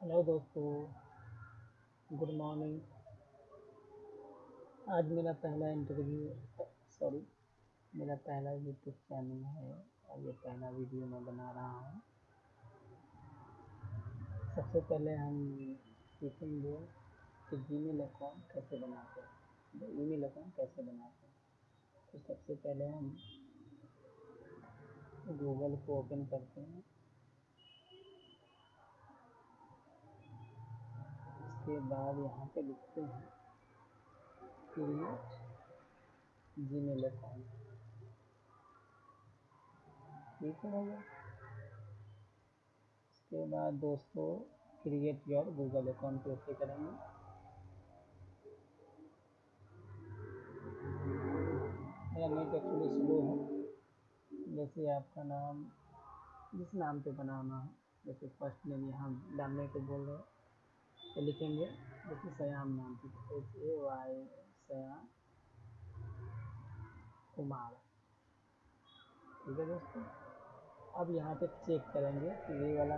Hello दोस्तों, good morning. आज मेरा पहला इंटरव्यू सॉरी मेरा पहला यूट्यूब चैनल है और ये पहला वीडियो मैं बना रहा हूँ। सबसे पहले हम सीखेंगे कि जीमेल अकाउंट कैसे बनाते हैं ईमेल अकाउंट कैसे बनाते हैं। तो सबसे पहले हम गूगल को ओपन करते हैं। उसके बाद यहाँ पे लिखते हैं क्रिएट जीमेल अकाउंट ठीक है भैया। उसके बाद दोस्तों क्रिएट योर गूगल अकाउंट कैसे करेंगे? मेरा नेट एक्चुअली स्लो है। जैसे आपका नाम, जिस नाम पे बनाना है, जैसे फ़र्स्ट नेम यहाँ डालने को बोल रहे तो लिखेंगे जैसे सयाम नाम पे S A Y Sayam Kumar. ठीक है दोस्तों? अब यहाँ पे चेक करेंगे कि ये वाला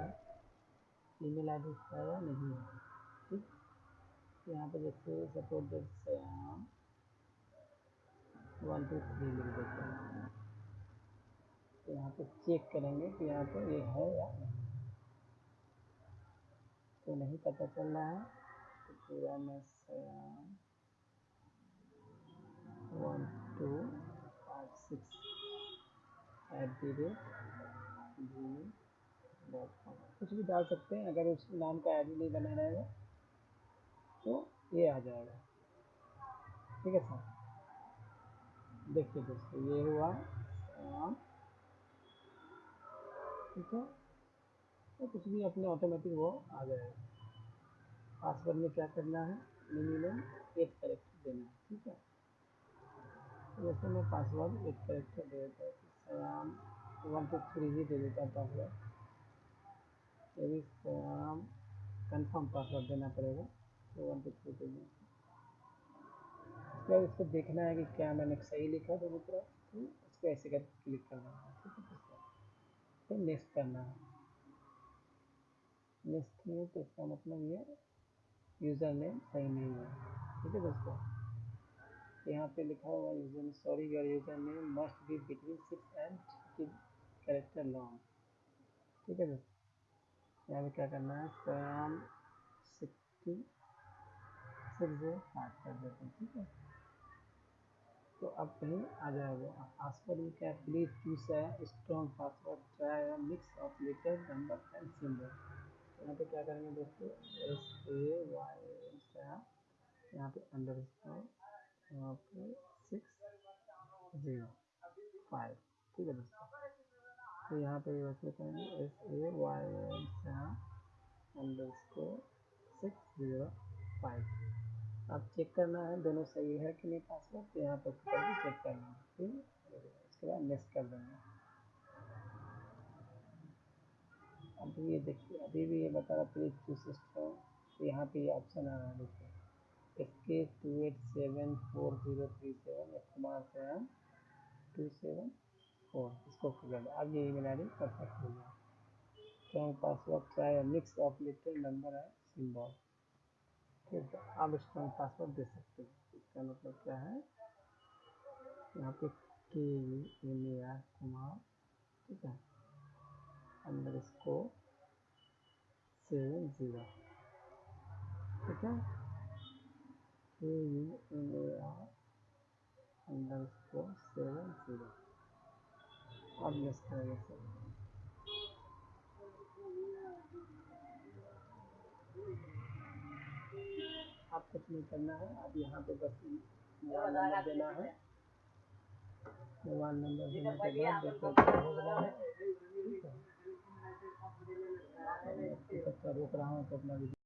ईमेल आई है या नहीं है। ठीक? तो यहाँ पे जैसे suppose Sayam. One two three लिख देते हैं। तो यहाँ पे चेक करेंगे कि यहाँ पे ये है या नहीं। तो नहीं पता चल रहा है। तो पूरा मैं one two five six eight the rate G dot com कुछ भी डाल सकते हैं, अगर उस नाम का आई नहीं बना रहेगा तो ये आ जाएगा। ठीक है सर देखिए दोस्तों, ये हुआ ठीक है? कुछ भी अपने ऑटोमेटिक वो आ जाएगा। पासवर्ड में क्या करना है? मिनिमम एक करेक्टर देना है, ठीक है? तो जैसे मैं पासवर्ड एक करेक्टर दे देता हूँ सयाम वन टू थ्री ही दे देता हूँ पासवर्ड यदि सयाम कंफर्म पासवर्ड देना पड़ेगा तो वन टू थ्री दे दें उसके इसको देखना है कि क्या मैंने सही लिखा तो उसको ऐसे कर क्लिक करना है, ठीक है? फिर नेक्स्ट करना है। तो इसका मतलब ये यूज़र नेम सही नहीं है। ठीक है दोस्तों? यहाँ पे लिखा हुआ user sorry your user name must be between six and character long ठीक है दोस्तों? यहाँ पे क्या करना है? Sayam sixty six zero five कर देते हैं, ठीक है? तो अब कहीं आ जाएगा। पासवर्ड में क्या प्लीज़ चूज़ है strong password try mix of letter number and symbol यहाँ पे क्या करेंगे दोस्तों? एस ए वाई यहाँ पे अंडर यहाँ पे सिक्स ज़ीरो फाइव ठीक है दोस्तों? तो यहाँ पे वैसे करेंगे? S A Y N under six zero five आप चेक करना है, दोनों सही है कि नहीं पासवर्ड तो यहाँ पे चेक करना है, ठीक है? उसके बाद नेक्स्ट कर देंगे। अभी ये देखिए, अभी भी ये बता रहा प्लीज़ टू सिस्टम तो यहाँ पे ये ऑप्शन आ रहा है, देखिए। K two eight seven four zero three seven S Kumar seven two seven four इसको खुल अब ये ईमेल आई डी परफेक्ट हो गया। Strong password try mix of letter number है सिंबल ठीक है आप स्ट्रॉन्ग पासवर्ड दे सकते हो। इसका मतलब क्या है? यहाँ पे के एम ए आर कुमार ठीक है। अंडर इसको सेवन ज़ीरो ठीक है? K U M A R under इसको सेवन ज़ीरो अब नेक्स्ट करेंगे सर आप कुछ नहीं करना है? अब यहाँ पे बस मोबाइल नंबर देना है। मोबाइल नंबर देने के बाद देखो क्या हो रहा है? रोक रहा हूँ तो अपना